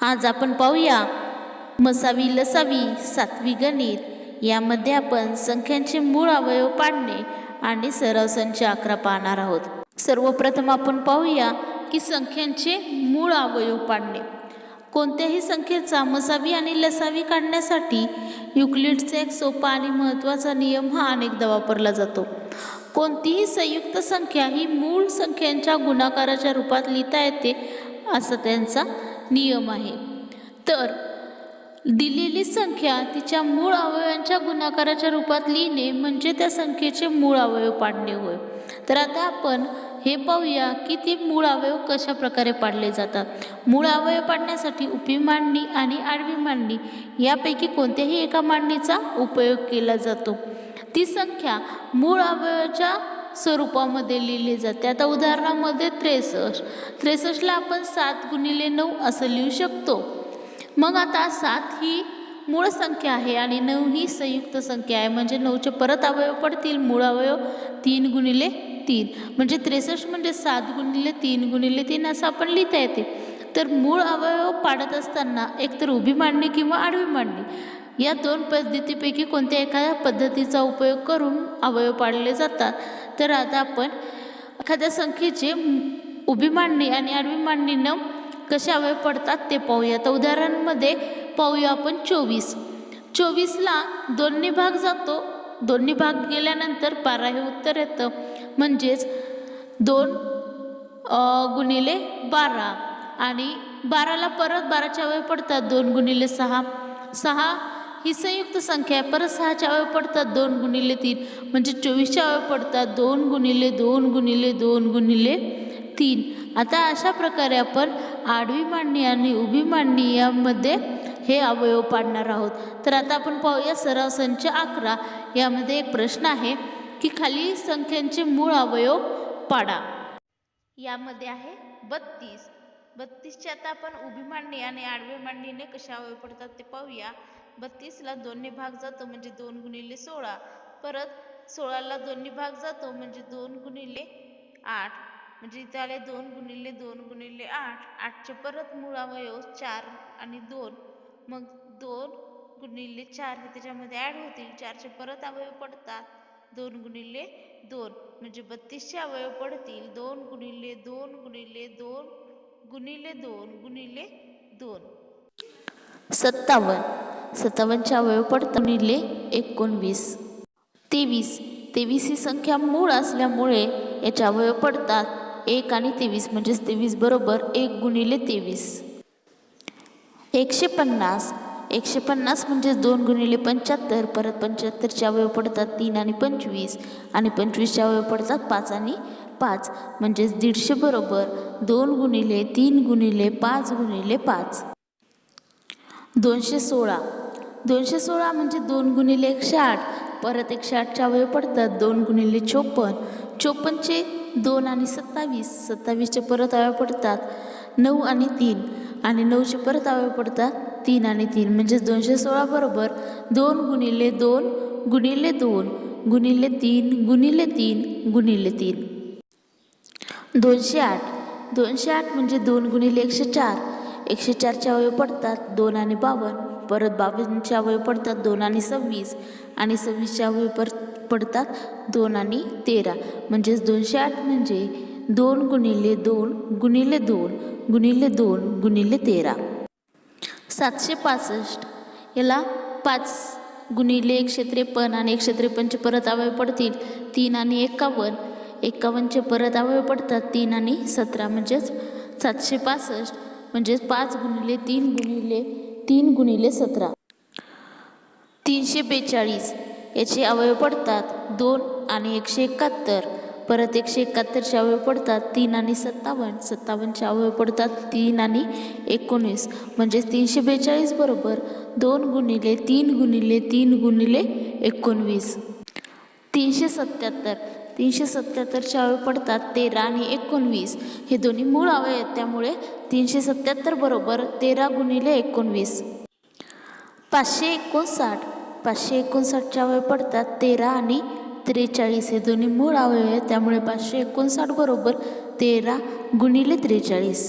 आज आपण पाहूया मसावी लसावी सातवी गणित. यामध्ये आपण संख्यांचे मूळ अवयव पाडणे आणि सराव संच अकरा पाहणार आहोत. सर्वप्रथम आपण पाहूया की संख्यांचे मूळ अवयव पाडणे. कोणत्याही संख्येचा मसावी आणि लसावी काढण्यासाठी युक्लिडचा एक सोपा आणि महत्त्वाचा नियम हा अनेकदा वापरला जातो. कोणतीही संयुक्त संख्या ही मूळ संख्यांच्या गुणाकाराच्या रूपात लिहिता येते असा त्यांचा नियम आहे. तर दिलेली संख्या तिच्या मूळ अवयवांच्या गुणाकाराच्या रूपात लिहिणे म्हणजे त्या संख्येचे मूळ अवयव पाडणे होय. तर आता आपण हे पाहूया की ती मूळ अवयव कशा प्रकारे पाडले जातात. मूळ अवयव पाडण्यासाठी उपी मांडणी आणि आडवी मांडणी यापैकी कोणत्याही एका मांडणीचा उपयोग केला जातो. ती संख्या मूळ अवयवाच्या स्वरूपामध्ये लिहिली जाते. आता उदाहरणामध्ये त्रेसष्ट. त्रेसष्टला आपण सात गुणिले नऊ असं लिहू शकतो. मग आता सात ही मूळ संख्या आहे आणि नऊ ही संयुक्त संख्या आहे. म्हणजे नऊचे परत अवयव पडतील मूळ अवयव तीन गुणिले तीन. म्हणजे त्रेसष्ट म्हणजे सात गुणिले तीन गुणिले तीन असं आपण लिहिता येते. तर मूळ अवयव पाडत असताना एकतर उभी मांडणी किंवा आडवी मांडणी या दोन पद्धतीपैकी कोणत्या एखाद्या पद्धतीचा उपयोग करून अवयव पाडले जातात? तर आता आपण एखाद्या संख्येचे उभी मांडणी आणि आडवी मांडणी न कसे पडतात ते पाहूया. तर उदाहरणामध्ये पाहूया आपण चोवीस. चोवीसला दोन्ही भाग जातो. दोन्ही भाग गेल्यानंतर बारा हे उत्तर येतं. म्हणजेच दोन गुणिले बारा. आणि बाराला परत बाराच्या वेळ पडतात. दोन गुणिले सहा. सहा ही संयुक्त संख्या आहे. परत सहाच्या अवयव पडतात दोन गुणिले तीन. म्हणजे चोवीसच्या अवयव पडतात दोन गुणिले दोन गुणिले दोन गुणिले तीन. आता अशा प्रकारे आपण आडवी मांडणी आणि उभी मांडणी यामध्ये हे अवयव पाडणार आहोत. तर आता आपण पाहूया सराव संच अकरा. यामध्ये एक प्रश्न आहे की खाली संख्यांचे मूळ अवयव पाडा. यामध्ये आहे बत्तीस. बत्तीसचे आता आपण उभी मांडणी आणि आडवी मांडणीने कशा अवयव पडतात ते पाहूया. बत्तीसला दोन्ही भाग जातो म्हणजे दोन गुणिले सोळा परत सोळाला दोन्ही भाग जातो म्हणजे दोन गुणिले आठ म्हणजे इथे आले दोन गुणिले दोन गुणिले आठ आठचे परत मूळ अवयव चार आणि दोन मग दोन गुणिले चार हे त्याच्यामध्ये ॲड होतील चारचे परत अवयव पडतात दोन गुणिले दोन म्हणजे बत्तीसचे अवयव पडतील दोन गुणिले दोन गुणिले दोन गुणिले दोन गुणिले दोन सत्तावन्न. सत्तावन्नच्या अवयव पडतात गुणिले एकोणवीस. तेवीस. तेवीस ही संख्या मूळ असल्यामुळे याच्या वय पडतात एक आणि तेवीस म्हणजेच तेवीस बरोबर एक गुणिले तेवीस. एकशे पन्नास एकशे पन्नास म्हणजे दोन गुणिले पंच्याहत्तर परत पंच्याहत्तरच्या वय पडतात तीन आणि पंचवीस आणि पंचवीसच्या वय पडतात पाच आणि पाच म्हणजेच दीडशे बरोबर दोन गुणिले तीन गुणिले पाच गुणिले पाच. दोनशे सोळा. दोनशे सोळा म्हणजे दोन गुणिले एकशे आठ. परत एकशे आठच्या अवयव पडतात दोन गुणिले चोपन्न. चोपन्नचे दोन आणि सत्तावीस. सत्तावीसचे परत अवयव पडतात नऊ आणि तीन. आणि नऊचे परत अवयव पडतात तीन आणि तीन. म्हणजेच दोनशे सोळा बरोबर दोन गुणिले दोन गुणिले दोन. गुणिले तीन गुणिले तीन गुणिले तीन. दोनशे आठ. दोनशे आठ म्हणजे दोन गुणिले एकशे चार. एकशे चारच्या अवयव पडतात दोन आणि बावन्न. परत बावन्नचे अवयव पडतात दोन आणि सव्वीस. आणि सव्वीसच्या वय पर पडतात दोन आणि तेरा. म्हणजेच दोनशे आठ म्हणजे दोन गुणिले दोन गुणिले दोन गुणिले दोन गुणिले तेरा. सातशे पासष्ट. याला पाच गुणिले एकशे त्रेपन्न आणि एकशे त्रेपन्नचे परत अवयव पडतील. तीन आणि एकावन्न. एकावन्नचे परत अवयव पडतात तीन आणि सतरा. म्हणजेच सातशे पासष्ट. म्हणजेच पाच गुणिले तीन गुणिले तीन गुणिले सतरा. तीनशे बेचाळीस. याचे अवयव पडतात दोन आणि एकशे एकाहत्तर. परत एकशे एकाहत्तरचे अवयव पडतात तीन आणि सत्तावन्न. सत्तावन्नचे अवयव पडतात तीन आणि एकोणीस. म्हणजेच तीनशे बेचाळीस बरोबर दोन गुणिले तीन गुणिले तीन गुणिले एकोणवीस. तीनशे सत्याहत्तर. तीनशे सत्याहत्तरचे अवयव पडतात तेरा आणि एकोणवीस. हे दोन्ही मूळ अवयव आहेत त्यामुळे तीनशे सत्याहत्तर बरोबर तेरा गुणिले एकोणवीस. पाचशे एकोणसाठ. पाचशे एकोणसाठचे अवयव पडतात तेरा आणि त्रेचाळीस. हे दोन्ही मूळ अवयव आहेत त्यामुळे पाचशे एकोणसाठ बरोबर तेरा गुणिले त्रेचाळीस.